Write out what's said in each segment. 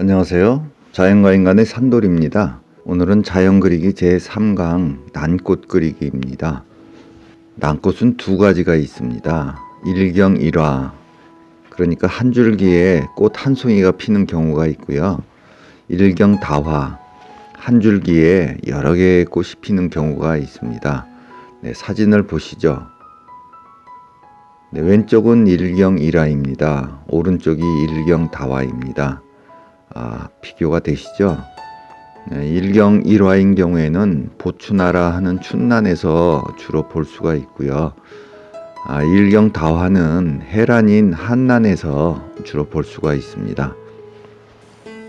안녕하세요. 자연과 인간의 산돌입니다. 오늘은 자연 그리기 제3강 난꽃 그리기입니다. 난꽃은 두 가지가 있습니다. 일경 일화 그러니까 한 줄기에 꽃 한 송이가 피는 경우가 있고요. 일경 다화 한 줄기에 여러 개의 꽃이 피는 경우가 있습니다. 네, 사진을 보시죠. 네, 왼쪽은 일경 일화입니다. 오른쪽이 일경 다화입니다. 아, 비교가 되시죠? 네, 일경 일화인 경우에는 보추나라 하는 춘난에서 주로 볼 수가 있고요. 아, 일경 다화는 해란인 한난에서 주로 볼 수가 있습니다.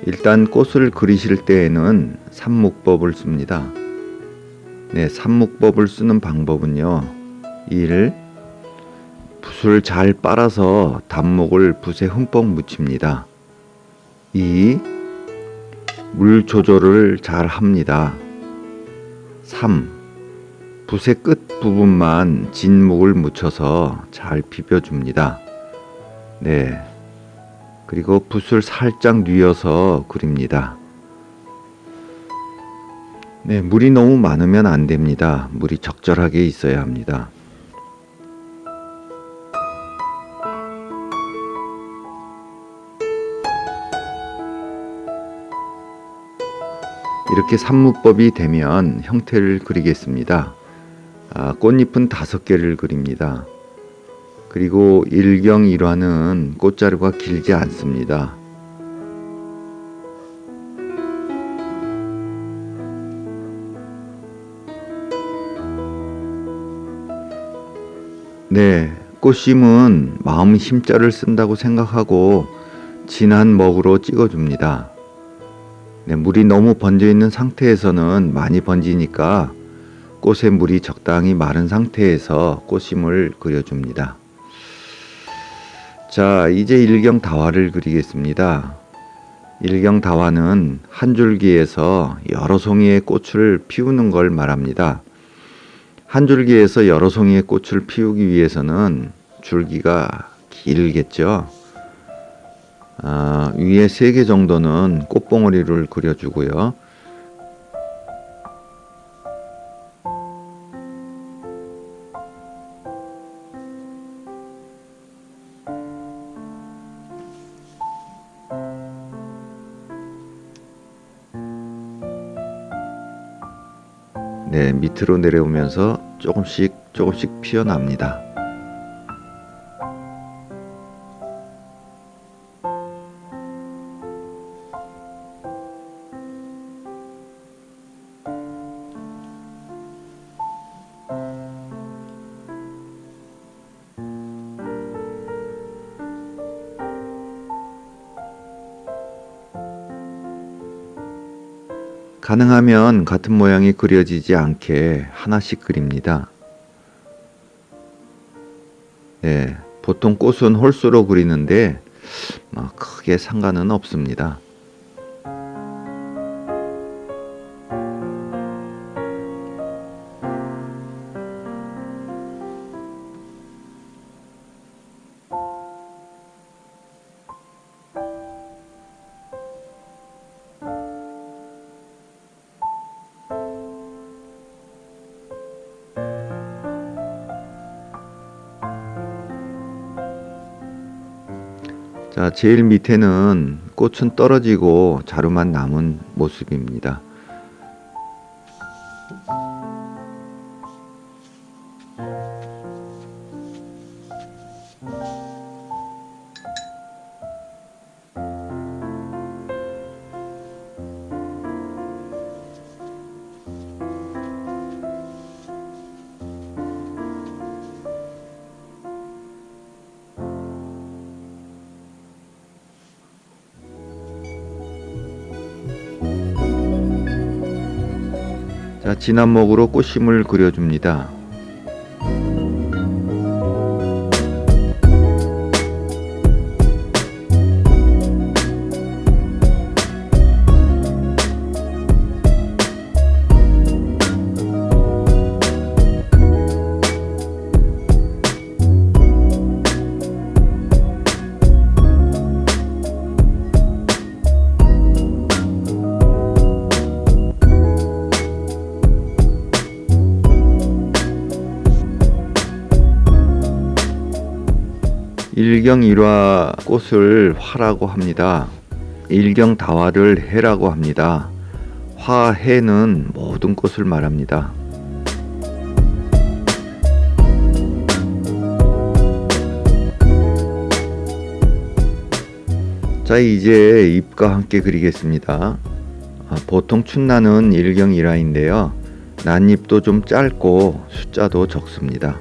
일단 꽃을 그리실 때에는 삼묵법을 씁니다. 네, 삼묵법을 쓰는 방법은요. 1. 붓을 잘 빨아서 단목을 붓에 흠뻑 묻힙니다. 2. 물 조절을 잘 합니다. 3. 붓의 끝 부분만 진묵을 묻혀서 잘 비벼줍니다. 네. 그리고 붓을 살짝 뉘어서 그립니다. 네, 물이 너무 많으면 안 됩니다. 물이 적절하게 있어야 합니다. 이렇게 산무법이 되면 형태를 그리겠습니다. 아, 꽃잎은 다섯 개를 그립니다. 그리고 일경 일화는 꽃자루가 길지 않습니다. 네, 꽃심은 마음 힘자를 쓴다고 생각하고 진한 먹으로 찍어줍니다. 네, 물이 너무 번져 있는 상태에서는 많이 번지니까 꽃에 물이 적당히 마른 상태에서 꽃심을 그려줍니다. 자, 이제 일경 다화를 그리겠습니다. 일경 다화는 한 줄기에서 여러 송이의 꽃을 피우는 걸 말합니다. 한 줄기에서 여러 송이의 꽃을 피우기 위해서는 줄기가 길겠죠. 아, 위에 세개 정도는 꽃봉오리를 그려주고요. 네, 밑으로 내려오면서 조금씩 조금씩 피어납니다. 가능하면 같은 모양이 그려지지 않게 하나씩 그립니다. 네, 보통 꽃은 홀수로 그리는데 뭐 크게 상관은 없습니다. 자, 제일 밑에는 꽃은 떨어지고 자루만 남은 모습입니다. 자, 진한 목으로 꽃심을 그려줍니다. 일경일화 꽃을 화라고 합니다. 일경다화를 해라고 합니다. 화 해는 모든 꽃을 말합니다. 자 이제 잎과 함께 그리겠습니다. 아, 보통 춘나는 일경일화인데요. 난잎도 좀 짧고 숫자도 적습니다.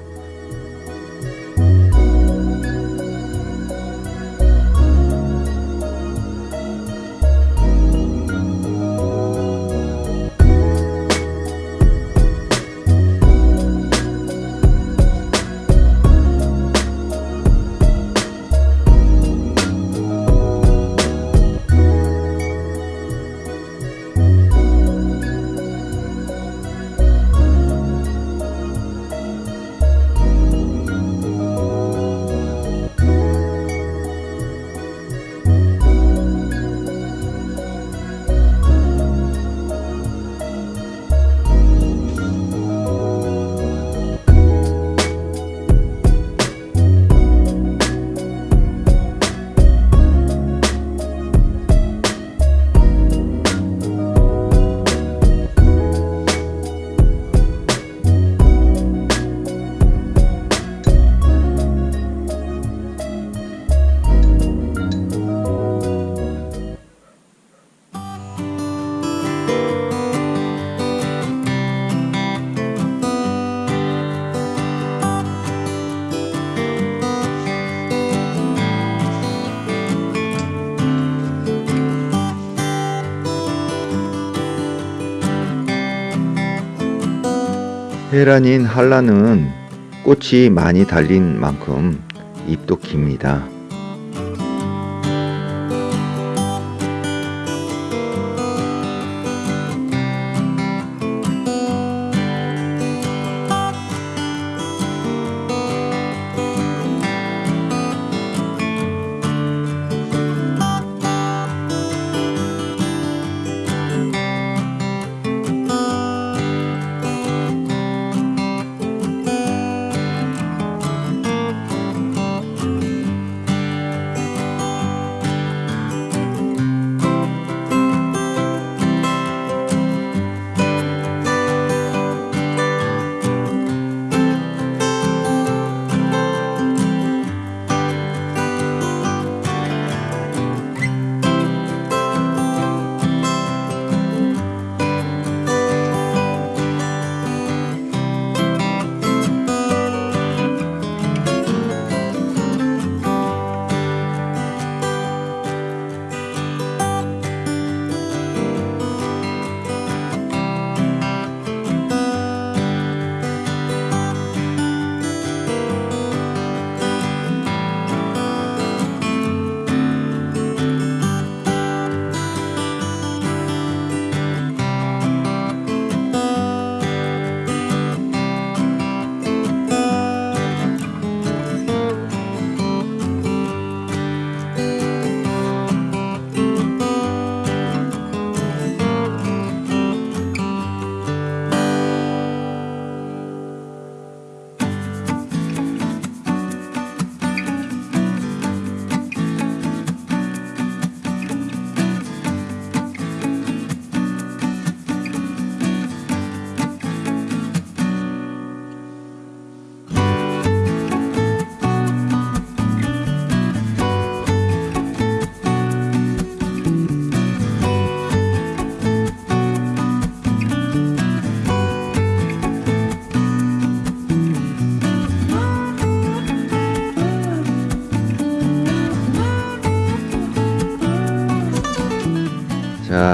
헤란인 한라는 꽃이 많이 달린 만큼 잎도 깁니다.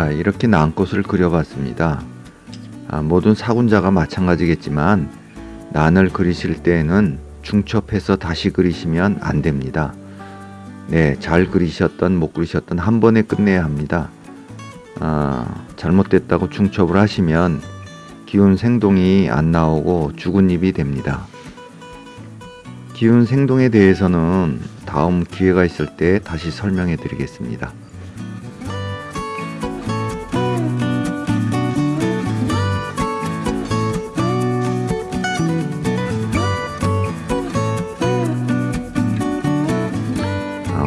자 이렇게 난꽃을 그려봤습니다. 아, 모든 사군자가 마찬가지겠지만 난을 그리실 때에는 중첩해서 다시 그리시면 안 됩니다. 네, 잘 그리셨던 못 그리셨던 한 번에 끝내야 합니다. 아, 잘못됐다고 중첩을 하시면 기운 생동이 안 나오고 죽은 잎이 됩니다. 기운 생동에 대해서는 다음 기회가 있을 때 다시 설명해 드리겠습니다.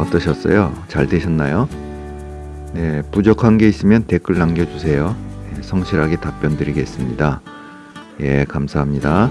어떠셨어요? 잘 되셨나요? 네, 부족한 게 있으면 댓글 남겨주세요. 네, 성실하게 답변 드리겠습니다. 예, 감사합니다.